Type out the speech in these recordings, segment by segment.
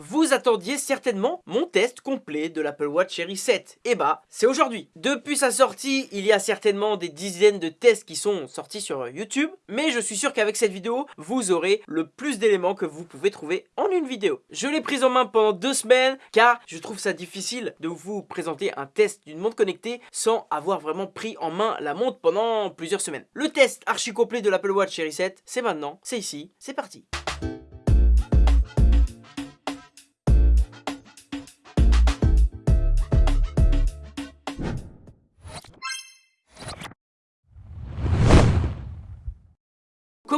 Vous attendiez certainement mon test complet de l'Apple Watch Series 7. Et bah, c'est aujourd'hui. Depuis sa sortie, il y a certainement des dizaines de tests qui sont sortis sur YouTube, mais je suis sûr qu'avec cette vidéo, vous aurez le plus d'éléments que vous pouvez trouver en une vidéo. Je l'ai prise en main pendant deux semaines, car je trouve ça difficile de vous présenter un test d'une montre connectée sans avoir vraiment pris en main la montre pendant plusieurs semaines. Le test archi complet de l'Apple Watch Series 7, c'est maintenant, c'est ici, c'est parti.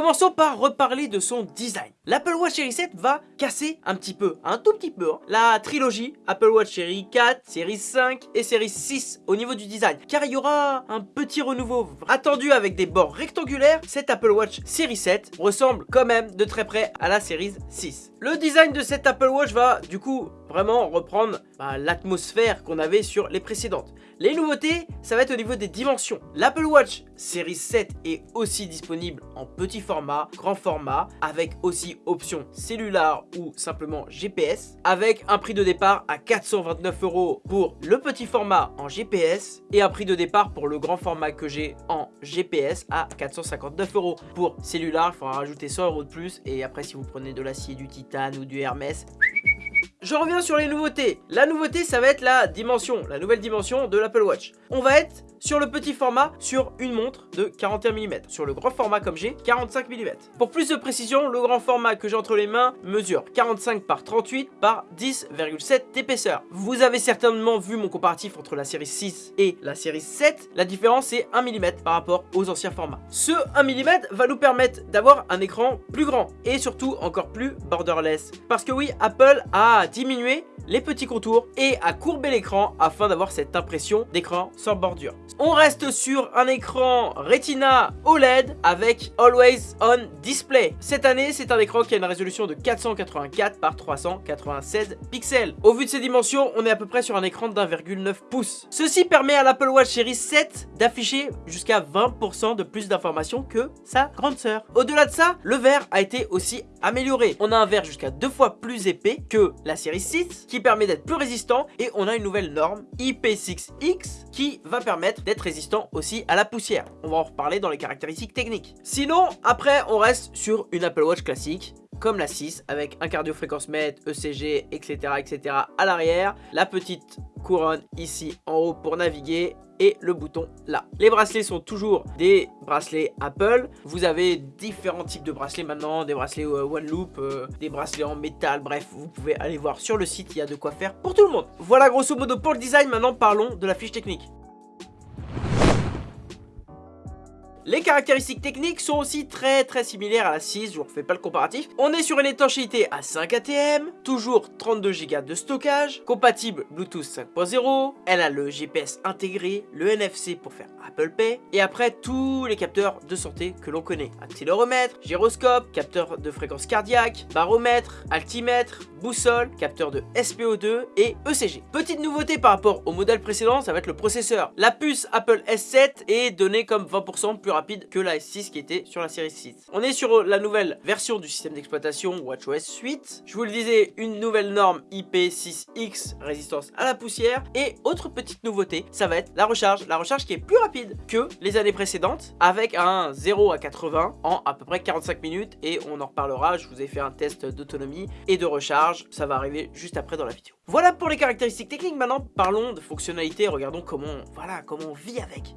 Commençons par reparler de son design. L'Apple Watch Series 7 va casser un petit peu, un tout petit peu, hein, la trilogie Apple Watch Series 4, Series 5 et Series 6 au niveau du design. Car il y aura un petit renouveau attendu avec des bords rectangulaires. Cette Apple Watch Series 7 ressemble quand même de très près à la Series 6. Le design de cette Apple Watch va du coup vraiment reprendre bah, l'atmosphère qu'on avait sur les précédentes. Les nouveautés, ça va être au niveau des dimensions. L'Apple Watch Series 7 est aussi disponible en petit format, grand format, avec aussi option cellulaire ou simplement GPS, avec un prix de départ à 429 euros pour le petit format en GPS et un prix de départ pour le grand format que j'ai en GPS à 459 euros. Pour cellulaire, il faudra rajouter 100 euros de plus et après si vous prenez de l'acier, du titane ou du Hermès, je reviens sur les nouveautés. La nouveauté, ça va être la dimension, la nouvelle dimension de l'Apple Watch. On va être sur le petit format, sur une montre de 41 mm. Sur le grand format comme j'ai, 45 mm. Pour plus de précision, le grand format que j'ai entre les mains mesure 45 par 38 par 10,7 d'épaisseur. Vous avez certainement vu mon comparatif entre la série 6 et la série 7. La différence est 1 mm par rapport aux anciens formats. Ce 1 mm va nous permettre d'avoir un écran plus grand et surtout encore plus borderless. Parce que oui, Apple a diminué les petits contours et à courber l'écran afin d'avoir cette impression d'écran sans bordure. On reste sur un écran Retina OLED avec Always On Display. Cette année, c'est un écran qui a une résolution de 484 par 396 pixels. Au vu de ses dimensions, on est à peu près sur un écran d'1,9 pouces. Ceci permet à l'Apple Watch Series 7 d'afficher jusqu'à 20% de plus d'informations que sa grande sœur. Au-delà de ça, le verre a été aussi amélioré. On a un verre jusqu'à deux fois plus épais que la série 6 qui permet d'être plus résistant et on a une nouvelle norme IP6X qui va permettre d'être résistant aussi à la poussière. On va en reparler dans les caractéristiques techniques. Sinon, après, on reste sur une Apple Watch classique comme la 6 avec un cardio-fréquence-mètre, ECG, etc. etc. à l'arrière, la petite couronne ici en haut pour naviguer et le bouton là. Les bracelets sont toujours des bracelets Apple. Vous avez différents types de bracelets maintenant, des bracelets euh, One Loop, euh, des bracelets en métal, bref, vous pouvez aller voir sur le site, il y a de quoi faire pour tout le monde. Voilà grosso modo pour le design, maintenant parlons de la fiche technique. Les caractéristiques techniques sont aussi très très similaires à la 6, je vous refais pas le comparatif. On est sur une étanchéité à 5 ATM, toujours 32 Go de stockage, compatible Bluetooth 5.0, elle a le GPS intégré, le NFC pour faire Apple Pay, et après tous les capteurs de santé que l'on connaît. Accéléromètre, gyroscope, capteur de fréquence cardiaque, baromètre, altimètre, boussole, capteur de SPO2 et ECG. Petite nouveauté par rapport au modèle précédent, ça va être le processeur. La puce Apple S7 est donnée comme 20% plus rapide que la S6 qui était sur la série 6. On est sur la nouvelle version du système d'exploitation WatchOS 8. Je vous le disais, une nouvelle norme IP6X, résistance à la poussière. Et autre petite nouveauté, ça va être la recharge. La recharge qui est plus rapide que les années précédentes, avec un 0 à 80 en à peu près 45 minutes. Et on en reparlera, je vous ai fait un test d'autonomie et de recharge. Ça va arriver juste après dans la vidéo. Voilà pour les caractéristiques techniques. Maintenant, parlons de fonctionnalités. Regardons comment, voilà, comment on vit avec.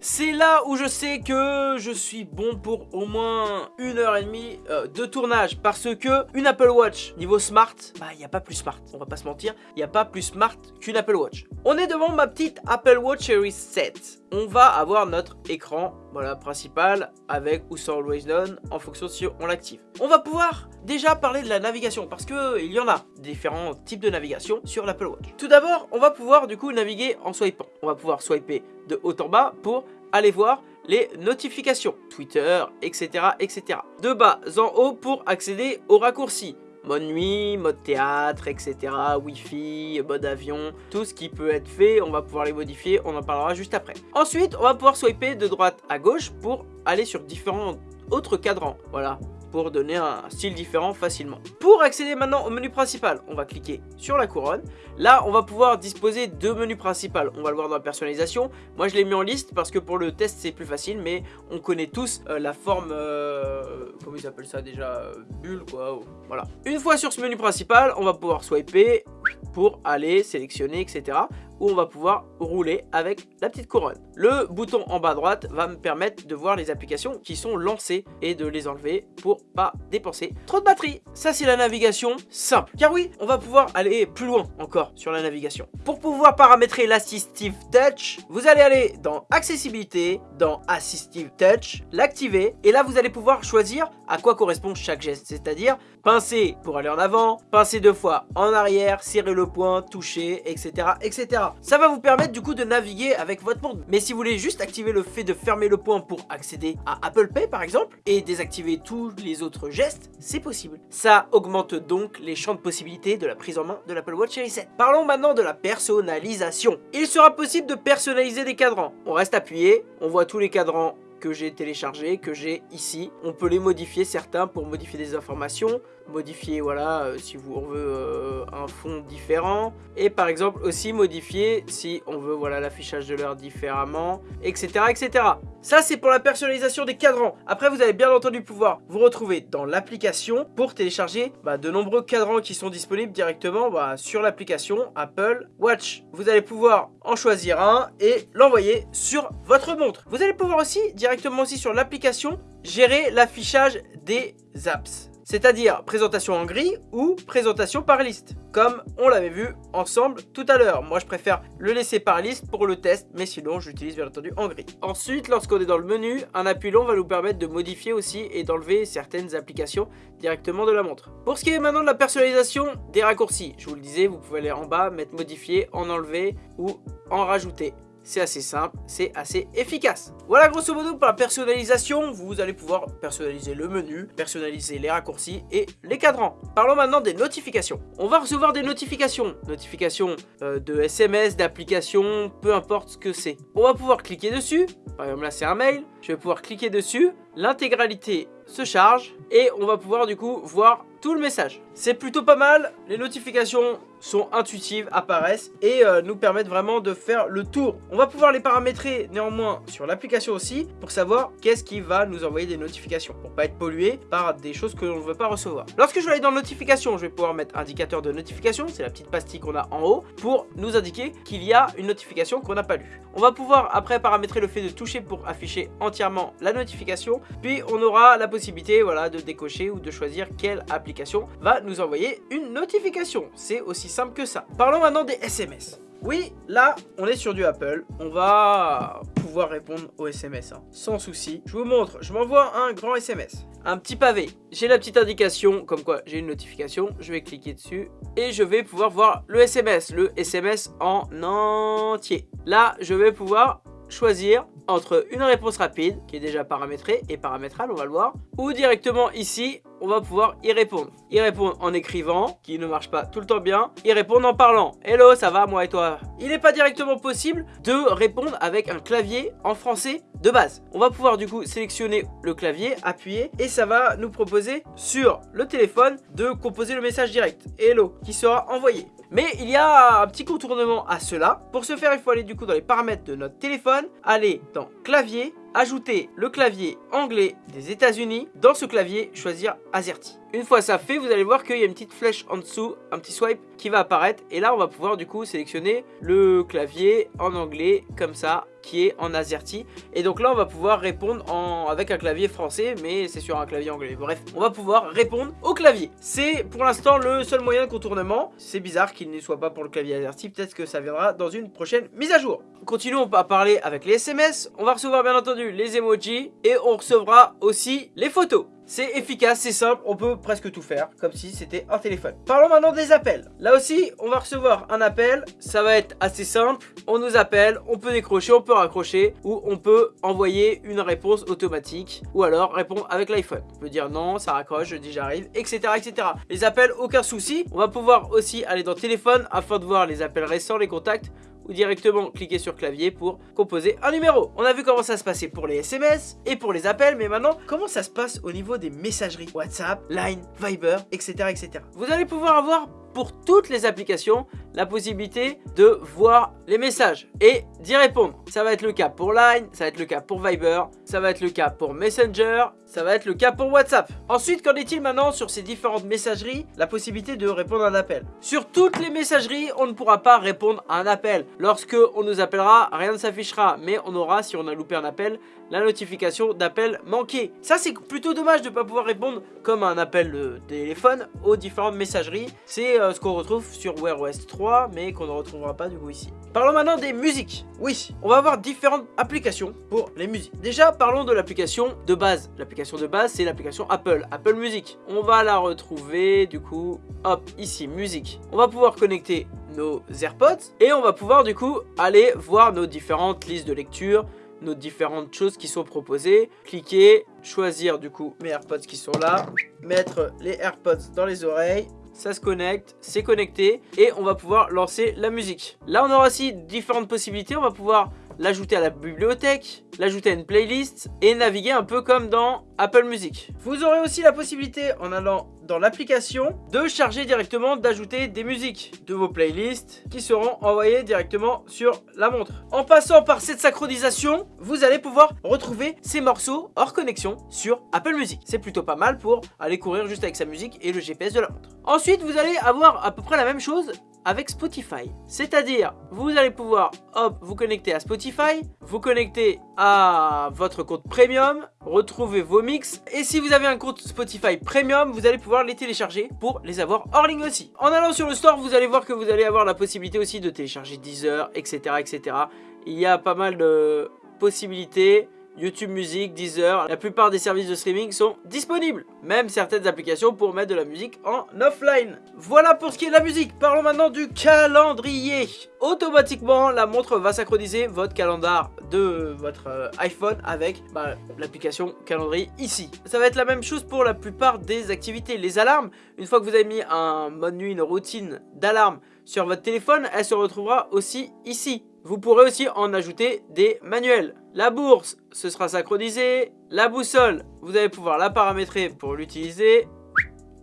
C'est là où je sais que je suis bon pour au moins une heure et demie euh, de tournage parce que une Apple Watch niveau smart, bah il n'y a pas plus smart, on va pas se mentir, il n'y a pas plus smart qu'une Apple Watch. On est devant ma petite Apple Watch Series 7. On va avoir notre écran voilà, principal avec ou sans Always On en fonction si on l'active. On va pouvoir déjà parler de la navigation parce que il y en a différents types de navigation sur l'Apple Watch. Tout d'abord, on va pouvoir du coup naviguer en swipant. On va pouvoir swiper de haut en bas pour aller voir les notifications, Twitter, etc. etc. De bas en haut pour accéder aux raccourcis. Mode nuit, mode théâtre, etc. Wi-Fi, mode avion, tout ce qui peut être fait, on va pouvoir les modifier, on en parlera juste après. Ensuite, on va pouvoir swiper de droite à gauche pour aller sur différents autres cadrans. Voilà, pour donner un style différent facilement. Pour accéder maintenant au menu principal, on va cliquer sur la couronne. Là, on va pouvoir disposer deux menus principaux. On va le voir dans la personnalisation. Moi, je l'ai mis en liste parce que pour le test, c'est plus facile, mais on connaît tous euh, la forme, euh, comment ils appellent ça déjà, bulle quoi, voilà. Une fois sur ce menu principal, on va pouvoir swiper pour aller sélectionner, etc où on va pouvoir rouler avec la petite couronne. Le bouton en bas à droite va me permettre de voir les applications qui sont lancées et de les enlever pour pas dépenser trop de batterie. Ça c'est la navigation simple. Car oui, on va pouvoir aller plus loin encore sur la navigation. Pour pouvoir paramétrer l'Assistive Touch, vous allez aller dans Accessibilité, dans Assistive Touch, l'activer et là vous allez pouvoir choisir à quoi correspond chaque geste, c'est-à-dire pincer pour aller en avant, pincer deux fois en arrière, serrer le poing, toucher, etc. etc. Ça va vous permettre du coup de naviguer avec votre monde. Mais si vous voulez juste activer le fait de fermer le point pour accéder à Apple Pay par exemple, et désactiver tous les autres gestes, c'est possible. Ça augmente donc les champs de possibilités de la prise en main de l'Apple Watch Series 7. Parlons maintenant de la personnalisation. Il sera possible de personnaliser des cadrans. On reste appuyé, on voit tous les cadrans que j'ai téléchargé, que j'ai ici. On peut les modifier certains pour modifier des informations, modifier voilà euh, si vous, on veut euh, un fond différent. Et par exemple aussi modifier si on veut voilà l'affichage de l'heure différemment etc etc ça c'est pour la personnalisation des cadrans. Après vous allez bien entendu pouvoir vous retrouver dans l'application pour télécharger bah, de nombreux cadrans qui sont disponibles directement bah, sur l'application Apple Watch. Vous allez pouvoir en choisir un et l'envoyer sur votre montre. Vous allez pouvoir aussi directement aussi sur l'application gérer l'affichage des apps c'est-à-dire présentation en gris ou présentation par liste, comme on l'avait vu ensemble tout à l'heure. Moi, je préfère le laisser par liste pour le test, mais sinon, j'utilise bien entendu en gris. Ensuite, lorsqu'on est dans le menu, un appui long va nous permettre de modifier aussi et d'enlever certaines applications directement de la montre. Pour ce qui est maintenant de la personnalisation des raccourcis, je vous le disais, vous pouvez aller en bas, mettre modifier, en enlever ou en rajouter c'est assez simple, c'est assez efficace. Voilà grosso modo pour la personnalisation, vous allez pouvoir personnaliser le menu, personnaliser les raccourcis et les cadrans. Parlons maintenant des notifications. On va recevoir des notifications, notifications euh, de SMS, d'applications, peu importe ce que c'est. On va pouvoir cliquer dessus, par exemple là c'est un mail, je vais pouvoir cliquer dessus, l'intégralité se charge et on va pouvoir du coup voir tout le message. C'est plutôt pas mal, les notifications sont intuitives, apparaissent et euh, nous permettent vraiment de faire le tour. On va pouvoir les paramétrer néanmoins sur l'application aussi pour savoir qu'est-ce qui va nous envoyer des notifications pour pas être pollué par des choses que l'on ne veut pas recevoir. Lorsque je vais aller dans notification, je vais pouvoir mettre indicateur de notification, c'est la petite pastille qu'on a en haut pour nous indiquer qu'il y a une notification qu'on n'a pas lue. On va pouvoir après paramétrer le fait de toucher pour afficher entièrement la notification, puis on aura la possibilité voilà, de décocher ou de choisir quelle application va nous envoyer une notification. C'est aussi que ça. Parlons maintenant des SMS. Oui, là, on est sur du Apple. On va pouvoir répondre aux SMS, hein, sans souci. Je vous montre, je m'envoie un grand SMS. Un petit pavé. J'ai la petite indication, comme quoi j'ai une notification. Je vais cliquer dessus et je vais pouvoir voir le SMS. Le SMS en entier. Là, je vais pouvoir choisir entre une réponse rapide, qui est déjà paramétrée et paramétrale, on va le voir, ou directement ici, on va pouvoir y répondre. Y répondre en écrivant, qui ne marche pas tout le temps bien, y répondre en parlant. Hello, ça va, moi et toi? Il n'est pas directement possible de répondre avec un clavier en français de base. On va pouvoir du coup sélectionner le clavier, appuyer, et ça va nous proposer sur le téléphone de composer le message direct. Hello, qui sera envoyé. Mais il y a un petit contournement à cela. Pour ce faire, il faut aller du coup dans les paramètres de notre téléphone, aller dans clavier, ajouter le clavier anglais des États-Unis. Dans ce clavier, choisir AZERTY. Une fois ça fait, vous allez voir qu'il y a une petite flèche en dessous, un petit swipe qui va apparaître. Et là, on va pouvoir du coup sélectionner le clavier en anglais comme ça qui est en AZERTY. Et donc là, on va pouvoir répondre en... avec un clavier français, mais c'est sur un clavier anglais. Bref, on va pouvoir répondre au clavier. C'est pour l'instant le seul moyen de contournement. C'est bizarre qu'il ne soit pas pour le clavier AZERTY. Peut-être que ça viendra dans une prochaine mise à jour. Continuons à parler avec les SMS. On va recevoir bien entendu les emojis et on recevra aussi les photos. C'est efficace, c'est simple, on peut presque tout faire, comme si c'était un téléphone. Parlons maintenant des appels. Là aussi, on va recevoir un appel, ça va être assez simple. On nous appelle, on peut décrocher, on peut raccrocher, ou on peut envoyer une réponse automatique, ou alors répondre avec l'iPhone. On peut dire non, ça raccroche, je dis j'arrive, etc., etc. Les appels, aucun souci. On va pouvoir aussi aller dans téléphone afin de voir les appels récents, les contacts, ou directement cliquer sur clavier pour composer un numéro. On a vu comment ça se passait pour les SMS et pour les appels, mais maintenant, comment ça se passe au niveau des messageries? WhatsApp, Line, Viber, etc. etc. Vous allez pouvoir avoir pour toutes les applications la possibilité de voir les messages et d'y répondre. Ça va être le cas pour Line, ça va être le cas pour Viber, ça va être le cas pour Messenger, ça va être le cas pour WhatsApp. Ensuite, qu'en est-il maintenant sur ces différentes messageries La possibilité de répondre à un appel? Sur toutes les messageries, on ne pourra pas répondre à un appel. Lorsque on nous appellera, rien ne s'affichera, mais on aura, si on a loupé un appel, la notification d'appel manqué. Ça, c'est plutôt dommage de ne pas pouvoir répondre comme un appel de téléphone aux différentes messageries. C'est euh, ce qu'on retrouve sur Wear OS 3, mais qu'on ne retrouvera pas du coup ici. Parlons maintenant des musiques. Oui, on va avoir différentes applications pour les musiques. Déjà, parlons de l'application de base. L'application de base, c'est l'application Apple, Apple Music. On va la retrouver, du coup, hop, ici, musique. On va pouvoir connecter nos AirPods et on va pouvoir, du coup, aller voir nos différentes listes de lecture, nos différentes choses qui sont proposées. Cliquer, choisir du coup mes AirPods qui sont là, mettre les AirPods dans les oreilles, ça se connecte, c'est connecté et on va pouvoir lancer la musique. Là on aura aussi différentes possibilités, on va pouvoir l'ajouter à la bibliothèque, l'ajouter à une playlist et naviguer un peu comme dans Apple Music. Vous aurez aussi la possibilité en allant dans l'application de charger directement, d'ajouter des musiques de vos playlists qui seront envoyées directement sur la montre. En passant par cette synchronisation, vous allez pouvoir retrouver ces morceaux hors connexion sur Apple Music. C'est plutôt pas mal pour aller courir juste avec sa musique et le GPS de la montre. Ensuite, vous allez avoir à peu près la même chose avec Spotify. C'est-à-dire, vous allez pouvoir, hop, vous connecter à Spotify, vous connecter à votre compte Premium, retrouver vos mix. Et si vous avez un compte Spotify Premium, vous allez pouvoir les télécharger pour les avoir hors ligne aussi. En allant sur le store, vous allez voir que vous allez avoir la possibilité aussi de télécharger Deezer, etc. etc. Il y a pas mal de possibilités. YouTube Music, Deezer, la plupart des services de streaming sont disponibles. Même certaines applications pour mettre de la musique en offline. Voilà pour ce qui est de la musique. Parlons maintenant du calendrier. Automatiquement, la montre va synchroniser votre calendar de votre euh, iPhone avec bah, l'application calendrier ici. Ça va être la même chose pour la plupart des activités. Les alarmes, une fois que vous avez mis un mode nuit, une routine d'alarme sur votre téléphone, elle se retrouvera aussi ici. Vous pourrez aussi en ajouter des manuels. La bourse, ce sera synchronisé. La boussole, vous allez pouvoir la paramétrer pour l'utiliser.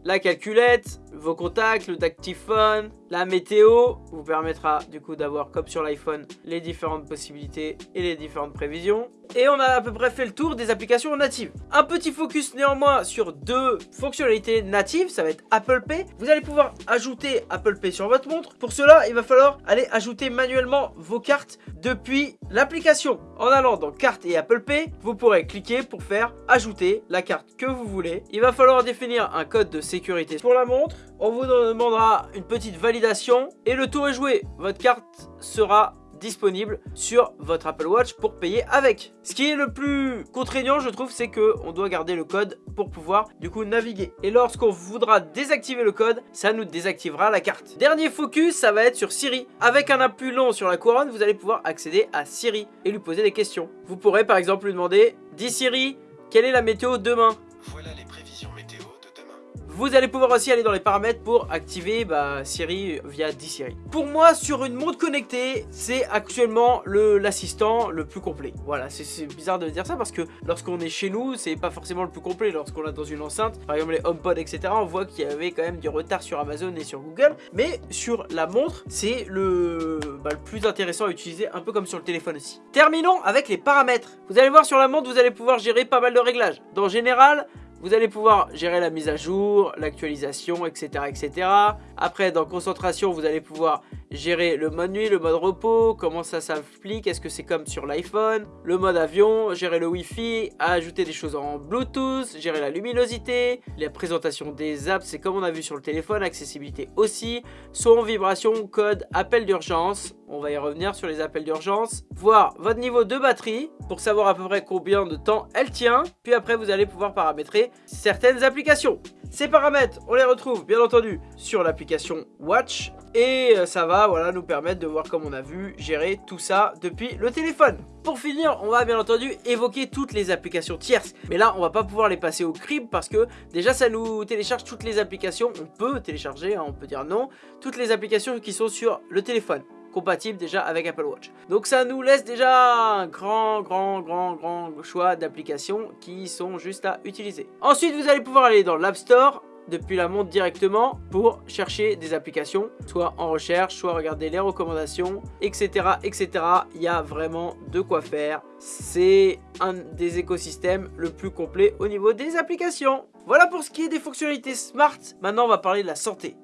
La calculette, vos contacts, le dactyphone, la météo vous permettra du coup d'avoir comme sur l'iPhone les différentes possibilités et les différentes prévisions. Et on a à peu près fait le tour des applications natives. Un petit focus néanmoins sur deux fonctionnalités natives, ça va être Apple Pay. Vous allez pouvoir ajouter Apple Pay sur votre montre. Pour cela, il va falloir aller ajouter manuellement vos cartes depuis l'application. En allant dans Cartes et Apple Pay, vous pourrez cliquer pour faire ajouter la carte que vous voulez. Il va falloir définir un code de sécurité pour la montre. On vous demandera une petite validation et le tour est joué. Votre carte sera disponible sur votre Apple Watch pour payer avec. Ce qui est le plus contraignant, je trouve, c'est que on doit garder le code pour pouvoir du coup naviguer. Et lorsqu'on voudra désactiver le code, ça nous désactivera la carte. Dernier focus, ça va être sur Siri. Avec un appui long sur la couronne, vous allez pouvoir accéder à Siri et lui poser des questions. Vous pourrez par exemple lui demander « Dis Siri, quelle est la météo demain ?» Vous allez pouvoir aussi aller dans les paramètres pour activer bah, Siri via D-Siri. Pour moi, sur une montre connectée, c'est actuellement l'assistant le, plus complet. Voilà, c'est bizarre de dire ça parce que lorsqu'on est chez nous, c'est pas forcément le plus complet. Lorsqu'on est dans une enceinte, par exemple les HomePod, etc., on voit qu'il y avait quand même du retard sur Amazon et sur Google. Mais sur la montre, c'est le, bah, le plus intéressant à utiliser, un peu comme sur le téléphone aussi. Terminons avec les paramètres. Vous allez voir sur la montre, vous allez pouvoir gérer pas mal de réglages. Dans général, vous allez pouvoir gérer la mise à jour, l'actualisation, etc., etc. Après, dans concentration, vous allez pouvoir gérer le mode nuit, le mode repos, comment ça s'applique, est-ce que c'est comme sur l'iPhone, le mode avion, gérer le Wi-Fi, ajouter des choses en Bluetooth, gérer la luminosité, la présentation des apps, c'est comme on a vu sur le téléphone, accessibilité aussi, son, vibration, code, appel d'urgence, on va y revenir sur les appels d'urgence, voir votre niveau de batterie pour savoir à peu près combien de temps elle tient, puis après vous allez pouvoir paramétrer certaines applications. Ces paramètres, on les retrouve bien entendu sur l'application Watch et euh, ça va voilà, nous permettre de voir comme on a vu gérer tout ça depuis le téléphone. Pour finir, on va bien entendu évoquer toutes les applications tierces. Mais là, on va pas pouvoir les passer au crib parce que déjà, ça nous télécharge toutes les applications. On peut télécharger, hein, on peut dire non. Toutes les applications qui sont sur le téléphone. compatibles déjà avec Apple Watch. Donc ça nous laisse déjà un grand, grand, grand, grand choix d'applications qui sont juste à utiliser. Ensuite, vous allez pouvoir aller dans l'App Store, depuis la montre directement pour chercher des applications, soit en recherche, soit regarder les recommandations, etc. etc. Il y a vraiment de quoi faire. C'est un des écosystèmes le plus complet au niveau des applications. Voilà pour ce qui est des fonctionnalités smart. Maintenant, on va parler de la santé.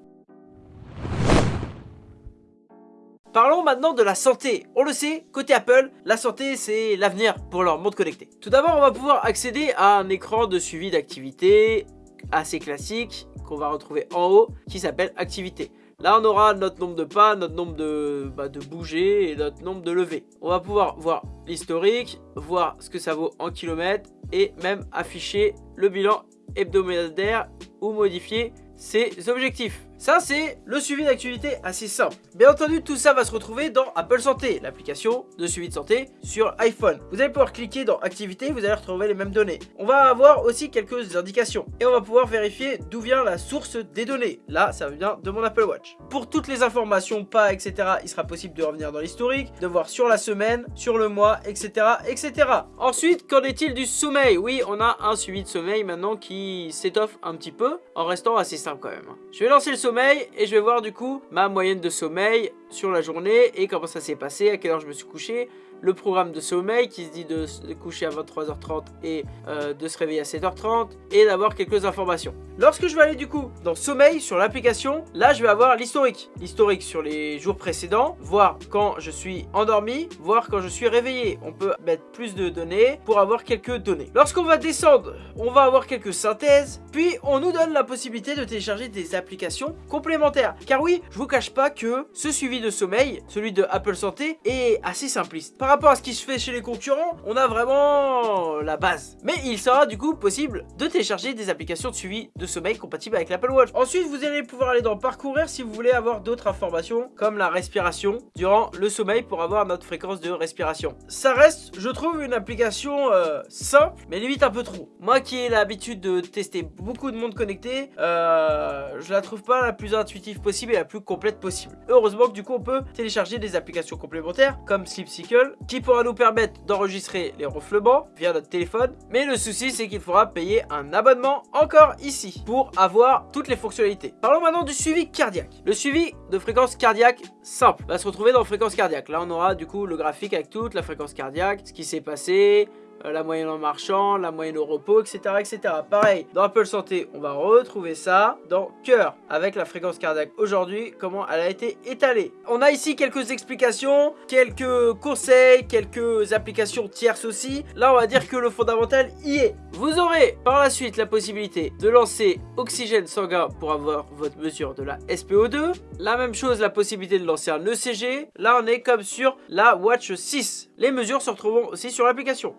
Parlons maintenant de la santé. On le sait, côté Apple, la santé c'est l'avenir pour leur montre connectée. Tout d'abord, on va pouvoir accéder à un écran de suivi d'activité, assez classique qu'on va retrouver en haut qui s'appelle activité. Là, on aura notre nombre de pas, notre nombre de, bah, de bouger et notre nombre de levées. On va pouvoir voir l'historique, voir ce que ça vaut en kilomètres et même afficher le bilan hebdomadaire ou modifier ses objectifs. Ça, c'est le suivi d'activité assez simple. Bien entendu, tout ça va se retrouver dans Apple Santé, l'application de suivi de santé sur iPhone. Vous allez pouvoir cliquer dans Activité, vous allez retrouver les mêmes données. On va avoir aussi quelques indications. Et on va pouvoir vérifier d'où vient la source des données. Là, ça vient de mon Apple Watch. Pour toutes les informations, pas, etc., il sera possible de revenir dans l'historique, de voir sur la semaine, sur le mois, etc., etc. Ensuite, qu'en est-il du sommeil? Oui, on a un suivi de sommeil maintenant qui s'étoffe un petit peu, en restant assez simple quand même. Je vais lancer le sommeil et je vais voir du coup ma moyenne de sommeil sur la journée et comment ça s'est passé, à quelle heure je me suis couché, le programme de sommeil qui se dit de coucher à 23h30 et euh, de se réveiller à 7h30 et d'avoir quelques informations. Lorsque je vais aller du coup dans sommeil sur l'application, là je vais avoir l'historique. L'historique sur les jours précédents, voir quand je suis endormi, voir quand je suis réveillé. On peut mettre plus de données pour avoir quelques données. Lorsqu'on va descendre, on va avoir quelques synthèses, puis on nous donne la possibilité de télécharger des applications complémentaires. Car oui, je vous cache pas que ce suivi de sommeil, celui de Apple Santé, est assez simpliste rapport à ce qui se fait chez les concurrents, on a vraiment la base. Mais il sera du coup possible de télécharger des applications de suivi de sommeil compatibles avec l'Apple Watch. Ensuite, vous allez pouvoir aller dans parcourir si vous voulez avoir d'autres informations comme la respiration durant le sommeil pour avoir notre fréquence de respiration. Ça reste, je trouve, une application euh, simple, mais limite un peu trop. Moi qui ai l'habitude de tester beaucoup de monde connecté, euh, je la trouve pas la plus intuitive possible et la plus complète possible. Heureusement que du coup, on peut télécharger des applications complémentaires comme Sleep Cycle qui pourra nous permettre d'enregistrer les ronflements via notre téléphone. Mais le souci, c'est qu'il faudra payer un abonnement encore ici pour avoir toutes les fonctionnalités. Parlons maintenant du suivi cardiaque. Le suivi de fréquence cardiaque simple va se retrouver dans fréquence cardiaque. Là, on aura du coup le graphique avec toute la fréquence cardiaque, ce qui s'est passé, la moyenne en marchant, la moyenne au repos, etc. etc. Pareil, dans Apple Santé, on va retrouver ça dans cœur, avec la fréquence cardiaque aujourd'hui, comment elle a été étalée. On a ici quelques explications, quelques conseils, quelques applications tierces aussi. Là, on va dire que le fondamental y est. Vous aurez par la suite la possibilité de lancer oxygène sanguin pour avoir votre mesure de la SPO2. La même chose, la possibilité de lancer un ECG. Là, on est comme sur la Watch 6. Les mesures se retrouveront aussi sur l'application.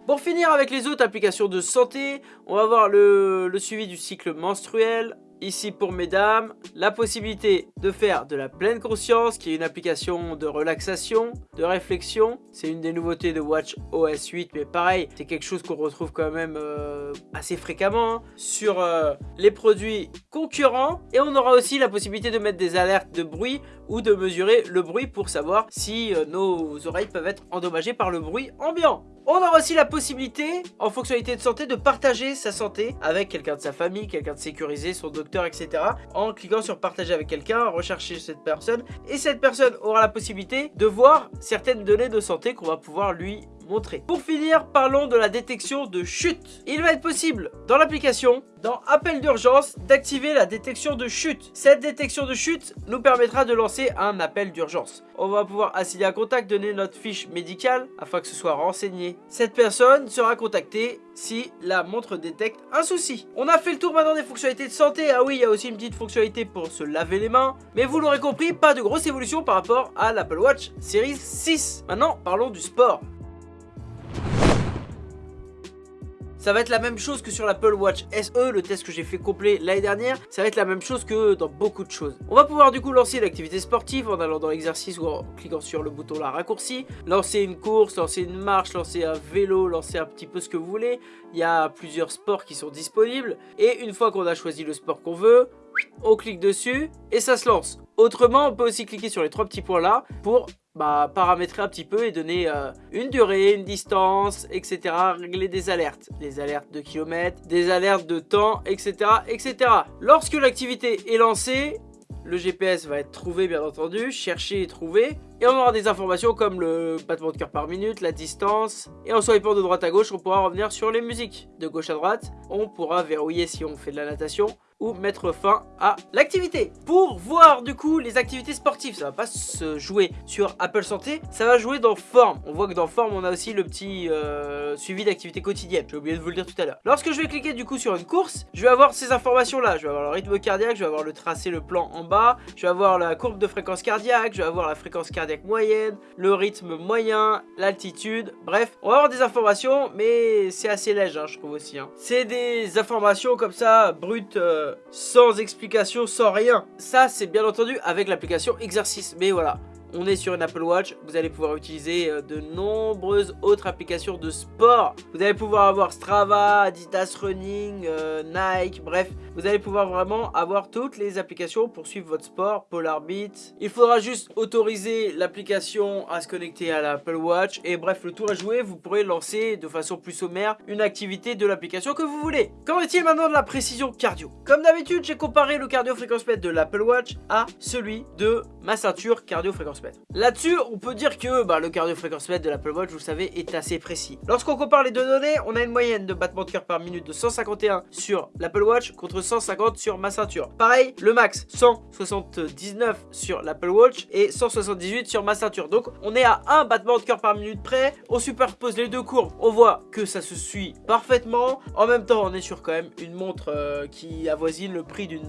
Avec les autres applications de santé, on va voir le, le suivi du cycle menstruel, Ici pour mesdames, la possibilité de faire de la pleine conscience qui est une application de relaxation, de réflexion. C'est une des nouveautés de Watch OS 8 mais pareil, c'est quelque chose qu'on retrouve quand même euh, assez fréquemment hein, sur euh, les produits concurrents. Et on aura aussi la possibilité de mettre des alertes de bruit ou de mesurer le bruit pour savoir si euh, nos oreilles peuvent être endommagées par le bruit ambiant. On aura aussi la possibilité, en fonctionnalité de santé, de partager sa santé avec quelqu'un de sa famille, quelqu'un de sécurisé, son docteur, etc. En cliquant sur partager avec quelqu'un, rechercher cette personne. Et cette personne aura la possibilité de voir certaines données de santé qu'on va pouvoir lui Pour finir, parlons de la détection de chute. Il va être possible dans l'application, dans appel d'urgence, d'activer la détection de chute. Cette détection de chute nous permettra de lancer un appel d'urgence. On va pouvoir assigner un contact, donner notre fiche médicale afin que ce soit renseigné. Cette personne sera contactée si la montre détecte un souci. On a fait le tour maintenant des fonctionnalités de santé. Ah oui, il y a aussi une petite fonctionnalité pour se laver les mains. Mais vous l'aurez compris, pas de grosse évolution par rapport à l'Apple Watch Series 6. Maintenant, parlons du sport. Ça va être la même chose que sur l'Apple Watch SE, le test que j'ai fait complet l'année dernière. Ça va être la même chose que dans beaucoup de choses. On va pouvoir du coup lancer l'activité sportive en allant dans l'exercice ou en cliquant sur le bouton là raccourci. Lancer une course, lancer une marche, lancer un vélo, lancer un petit peu ce que vous voulez. Il y a plusieurs sports qui sont disponibles. Et une fois qu'on a choisi le sport qu'on veut, on clique dessus et ça se lance. Autrement, on peut aussi cliquer sur les trois petits points là pour bah, paramétrer un petit peu et donner euh, une durée, une distance, etc. Régler des alertes, les alertes de kilomètres, des alertes de temps, etc. etc. Lorsque l'activité est lancée, le GPS va être trouvé bien entendu, cherché et trouvé. Et on aura des informations comme le battement de cœur par minute, la distance. Et en swipant de droite à gauche, on pourra revenir sur les musiques. De gauche à droite, on pourra verrouiller si on fait de la natation ou mettre fin à l'activité. Pour voir du coup les activités sportives, ça va pas se jouer sur Apple Santé, ça va jouer dans Forme. On voit que dans Forme, on a aussi le petit euh, suivi d'activité quotidienne. J'ai oublié de vous le dire tout à l'heure. Lorsque je vais cliquer du coup sur une course, je vais avoir ces informations là. Je vais avoir le rythme cardiaque, je vais avoir le tracé, le plan en bas, je vais avoir la courbe de fréquence cardiaque, je vais avoir la fréquence cardiaque moyenne, le rythme moyen, l'altitude. Bref, on va avoir des informations, mais c'est assez léger, hein, je trouve aussi. Hein. C'est des informations comme ça, brutes. Euh, sans explication, sans rien. Ça, c'est bien entendu avec l'application exercice. Mais voilà, on est sur une Apple Watch, vous allez pouvoir utiliser euh, de nombreuses autres applications de sport. Vous allez pouvoir avoir Strava, Adidas Running, euh, Nike, bref, vous allez pouvoir vraiment avoir toutes les applications pour suivre votre sport, Polar Beat. Il faudra juste autoriser l'application à se connecter à l'Apple Watch et bref, le tour est joué, vous pourrez lancer de façon plus sommaire une activité de l'application que vous voulez. Qu'en est-il maintenant de la précision cardio? Comme d'habitude, j'ai comparé le cardio fréquence de l'Apple Watch à celui de ma ceinture cardio fréquence Là-dessus, on peut dire que bah, le cardio fréquence mètre de l'Apple Watch, vous savez, est assez précis. Lorsqu'on compare les deux données, on a une moyenne de battements de cœur par minute de 151 sur l'Apple Watch contre 150 sur ma ceinture. Pareil, le max 179 sur l'Apple Watch et 178 sur ma ceinture. Donc on est à un battement de cœur par minute près. On superpose les deux courbes. On voit que ça se suit parfaitement. En même temps, on est sur quand même une montre euh, qui avoisine le prix d'une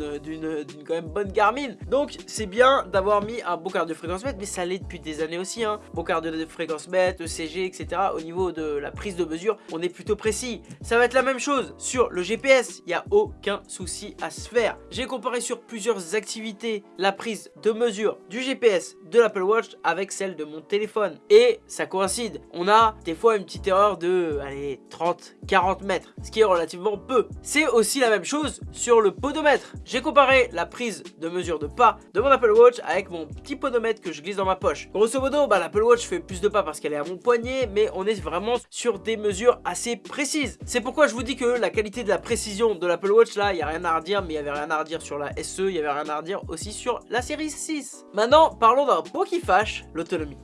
quand même bonne Garmin. Donc c'est bien d'avoir mis un bon cardio fréquence mètre mais ça l'est depuis des années aussi. Hein. Bon cardio de fréquence mètre, ECG, etc. Au niveau de la prise de mesure, on est plutôt précis. Ça va être la même chose sur le GPS. Il n'y a aucun souci à se faire. J'ai comparé sur plusieurs activités la prise de mesure du GPS de l'Apple Watch avec celle de mon téléphone. Et ça coïncide. On a des fois une petite erreur de allez, 30, 40 mètres, ce qui est relativement peu. C'est aussi la même chose sur le podomètre. J'ai comparé la prise de mesure de pas de mon Apple Watch avec mon petit podomètre que je glisse dans ma poche. Grosso modo, bah, l'Apple Watch fait plus de pas parce qu'elle est à mon poignet, mais on est vraiment sur des mesures assez précises. C'est pourquoi je vous dis que la qualité de la précision de l'Apple Watch, là, il n'y a rien à redire, mais il y avait rien à redire sur la SE, il y avait rien à redire aussi sur la série 6. Maintenant, parlons d'un point qui fâche, l'autonomie.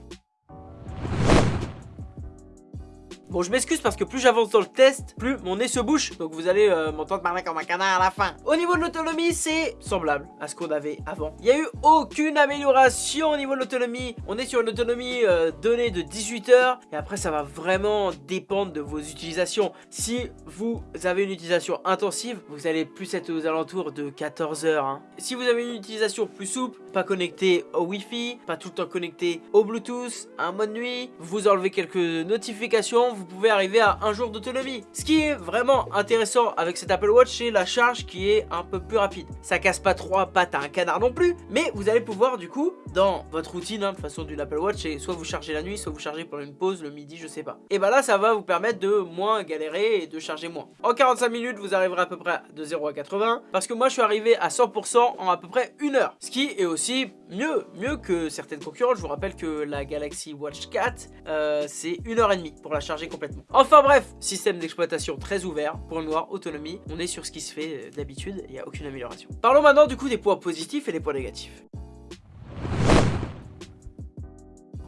Bon, je m'excuse parce que plus j'avance dans le test, plus mon nez se bouche. Donc vous allez euh, m'entendre parler comme un canard à la fin. Au niveau de l'autonomie, c'est semblable à ce qu'on avait avant. Il n'y a eu aucune amélioration au niveau de l'autonomie. On est sur une autonomie euh, donnée de 18 heures. Et après, ça va vraiment dépendre de vos utilisations. Si vous avez une utilisation intensive, vous allez plus être aux alentours de 14 heures. Hein. Si vous avez une utilisation plus souple, pas connecté au Wi-Fi, pas tout le temps connecté au Bluetooth, un mode nuit, vous enlevez quelques notifications, vous pouvez arriver à un jour d'autonomie. Ce qui est vraiment intéressant avec cet Apple Watch, c'est la charge qui est un peu plus rapide. Ça casse pas trois pattes à un canard non plus, mais vous allez pouvoir du coup, dans votre routine, hein, de façon d'une Apple Watch, soit vous chargez la nuit, soit vous chargez pendant une pause, le midi, je sais pas. Et bah là, ça va vous permettre de moins galérer et de charger moins. En 45 minutes, vous arriverez à peu près de 0 à 80, parce que moi, je suis arrivé à 100% en à peu près une heure. Ce qui est aussi mieux, mieux que certaines concurrentes. Je vous rappelle que la Galaxy Watch 4, euh, c'est une heure et demie pour la charger complètement. Enfin bref, système d'exploitation très ouvert pour une noire autonomie. On est sur ce qui se fait euh, d'habitude, il n'y a aucune amélioration. Parlons maintenant du coup des points positifs et des points négatifs.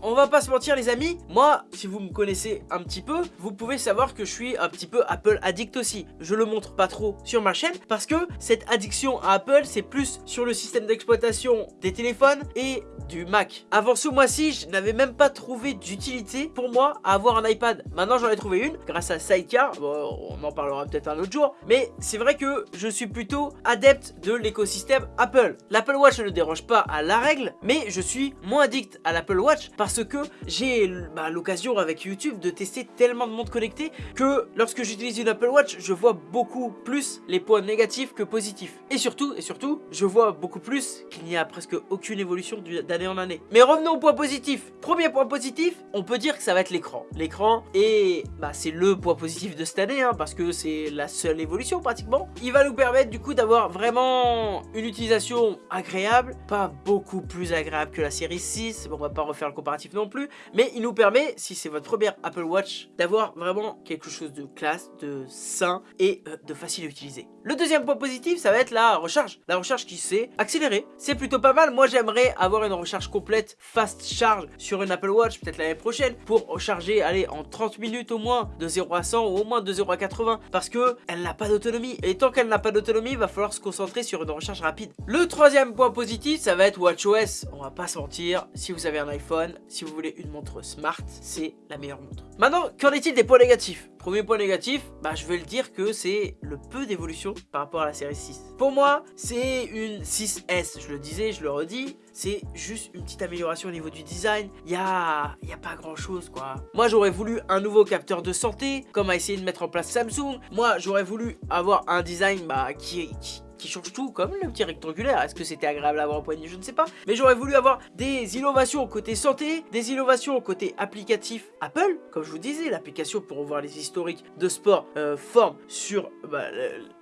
On va pas se mentir les amis, moi, si vous me connaissez un petit peu, vous pouvez savoir que je suis un petit peu Apple addict aussi. Je le montre pas trop sur ma chaîne parce que cette addiction à Apple, c'est plus sur le système d'exploitation des téléphones et du Mac. Avant ce mois-ci, je n'avais même pas trouvé d'utilité pour moi à avoir un iPad. Maintenant, j'en ai trouvé une grâce à Sidecar. Bon, on en parlera peut-être un autre jour. Mais c'est vrai que je suis plutôt adepte de l'écosystème Apple. L'Apple Watch ne dérange pas à la règle, mais je suis moins addict à l'Apple Watch parce parce que j'ai bah, l'occasion avec YouTube de tester tellement de montres connectées que lorsque j'utilise une Apple Watch, je vois beaucoup plus les points négatifs que positifs. Et surtout, et surtout, je vois beaucoup plus qu'il n'y a presque aucune évolution d'année en année. Mais revenons au point positif. Premier point positif, on peut dire que ça va être l'écran. L'écran, et bah, c'est le point positif de cette année, hein, parce que c'est la seule évolution pratiquement. Il va nous permettre du coup d'avoir vraiment une utilisation agréable, pas beaucoup plus agréable que la série 6, on va pas refaire le comparatif non plus, mais il nous permet, si c'est votre première Apple Watch, d'avoir vraiment quelque chose de classe, de sain et euh, de facile à utiliser. Le deuxième point positif, ça va être la recharge. La recharge qui s'est accélérée. C'est plutôt pas mal. Moi, j'aimerais avoir une recharge complète fast charge sur une Apple Watch, peut-être l'année prochaine, pour recharger, allez, en 30 minutes au moins, de 0 à 100 ou au moins de 0 à 80, parce que elle n'a pas d'autonomie. Et tant qu'elle n'a pas d'autonomie, il va falloir se concentrer sur une recharge rapide. Le troisième point positif, ça va être WatchOS. On va pas se mentir, si vous avez un iPhone, si vous voulez une montre smart, c'est la meilleure montre. Maintenant, qu'en est-il des points négatifs? Premier point négatif, bah je vais le dire que c'est le peu d'évolution par rapport à la série 6. Pour moi, c'est une 6S, je le disais, je le redis, c'est juste une petite amélioration au niveau du design. Il y a, y a pas grand chose quoi. Moi j'aurais voulu un nouveau capteur de santé, comme a essayé de mettre en place Samsung. Moi j'aurais voulu avoir un design bah, qui, qui qui change tout, comme le petit rectangulaire. Est-ce que c'était agréable à avoir au poignet? Je ne sais pas. Mais j'aurais voulu avoir des innovations côté santé, des innovations côté applicatif Apple. Comme je vous disais, l'application pour voir les historiques de sport euh, forme sur bah,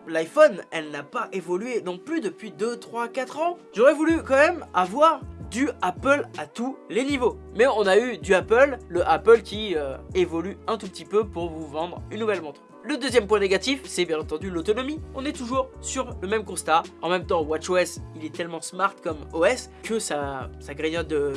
l'iPhone. Elle n'a pas évolué non plus depuis 2, 3, 4 ans. J'aurais voulu quand même avoir du Apple à tous les niveaux. Mais on a eu du Apple, le Apple qui euh, évolue un tout petit peu pour vous vendre une nouvelle montre. Le deuxième point négatif, c'est bien entendu l'autonomie. On est toujours sur le même constat. En même temps, WatchOS, il est tellement smart comme OS que ça, ça grignote de,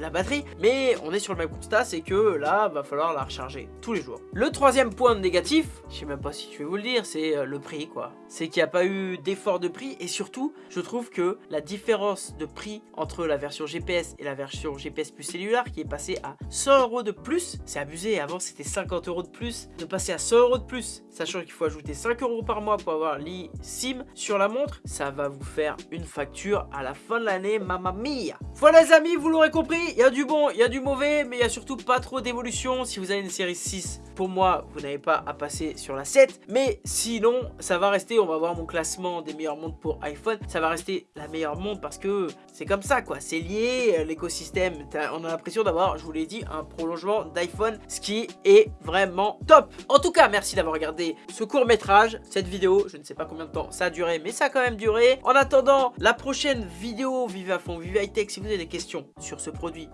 la, batterie. Mais on est sur le même constat, c'est que là, va falloir la recharger tous les jours. Le troisième point négatif, je sais même pas si je vais vous le dire, c'est euh, le prix quoi. C'est qu'il n'y a pas eu d'effort de prix et surtout, je trouve que la différence de prix entre la version GPS et la version GPS plus cellulaire qui est passée à 100 euros de plus, c'est abusé. Avant, c'était 50 euros de plus. De passer à 100 euros de plus, sachant qu'il faut ajouter 5 euros par mois pour avoir l'eSIM sur la montre, ça va vous faire une facture à la fin de l'année, mamma mia. Voilà les amis, vous l'aurez compris, il y a du bon, il y a du mauvais, mais il y a surtout pas trop d'évolution. Si vous avez une série 6, pour moi, vous n'avez pas à passer sur la 7, mais sinon, ça va rester, on va voir mon classement des meilleures montres pour iPhone, ça va rester la meilleure montre parce que c'est comme ça quoi, c'est lié, euh, l'écosystème, on a l'impression d'avoir, je vous l'ai dit, un prolongement d'iPhone, ce qui est vraiment top. En tout cas, merci d'avoir regardé ce court métrage, cette vidéo, je ne sais pas combien de temps ça a duré, mais ça a quand même duré. En attendant, la prochaine vidéo Vive à fond, Vive High Tech, si vous avez des questions sur ce produit,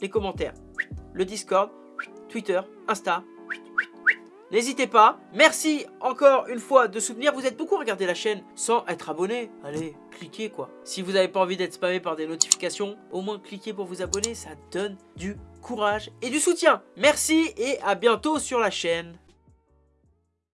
les commentaires, le Discord, Twitter, Insta, N'hésitez pas. Merci encore une fois de soutenir. Vous êtes beaucoup à regarder la chaîne sans être abonné. Allez, cliquez quoi. Si vous n'avez pas envie d'être spammé par des notifications, au moins cliquez pour vous abonner. Ça donne du courage et du soutien. Merci et à bientôt sur la chaîne.